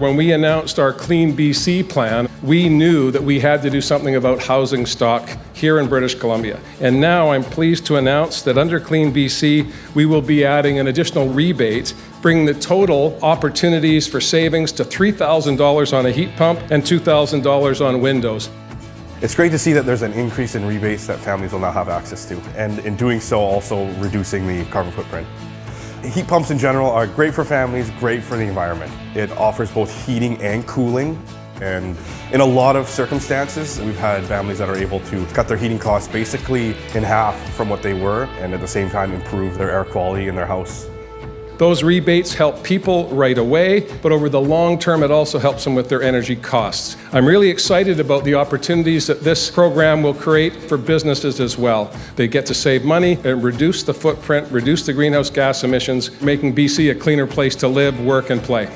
When we announced our Clean BC plan, we knew that we had to do something about housing stock here in British Columbia. And now I'm pleased to announce that under Clean BC, we will be adding an additional rebate, bringing the total opportunities for savings to $3,000 on a heat pump and $2,000 on windows. It's great to see that there's an increase in rebates that families will now have access to, and in doing so also reducing the carbon footprint. Heat pumps in general are great for families, great for the environment. It offers both heating and cooling, and in a lot of circumstances, we've had families that are able to cut their heating costs basically in half from what they were, and at the same time improve their air quality in their house. Those rebates help people right away, but over the long term, it also helps them with their energy costs. I'm really excited about the opportunities that this program will create for businesses as well. They get to save money and reduce the footprint, reduce the greenhouse gas emissions, making BC a cleaner place to live, work, and play.